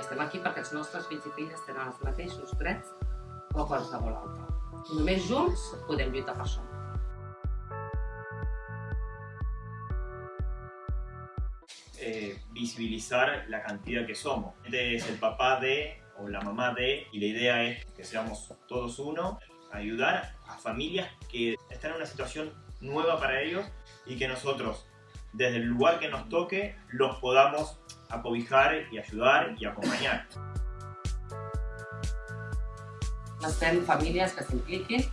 Estem aquí perquè els nostres fills i filles tenen els mateixos drets o qualsevol altre. Només junts podem lluitar per això. eh, visibilizar la cantidad que somos. Este es el papá de o la mamá de y la idea es que seamos todos uno, ayudar a familias que están en una situación nueva para ellos y que nosotros desde el lugar que nos toque los podamos acobijar y ayudar y acompañar. Necessitem famílies que s'impliquin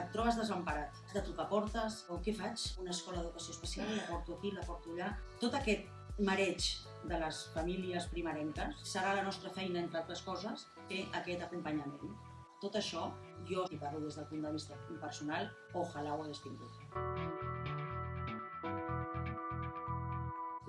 et trobes desemparat, has de trucar portes, o què faig? Una escola d'educació especial, la porto aquí, la porto allà... Tot aquest mareig de les famílies primerenques serà la nostra feina, entre altres coses, fer aquest acompanyament. Tot això, jo, si parlo des del punt de vista personal, ojalà ho hagués tingut.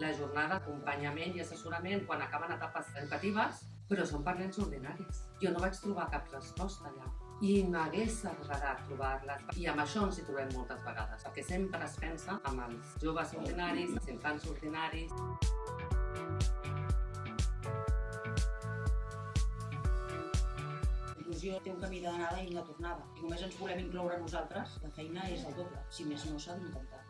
La jornada d'acompanyament i assessorament quan acaben etapes educatives, però són per nens ordinaris. Jo no vaig trobar cap resposta allà i m'hagués agradat trobar-les. I amb això ens hi trobem moltes vegades, perquè sempre es pensa amb els joves ordinaris, els infants ordinaris. Inclusió té un camí d'anada i una tornada. Si només ens volem incloure nosaltres, la feina és el doble. Si més no, s'ha d'intentar.